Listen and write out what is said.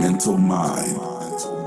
Mental Mind.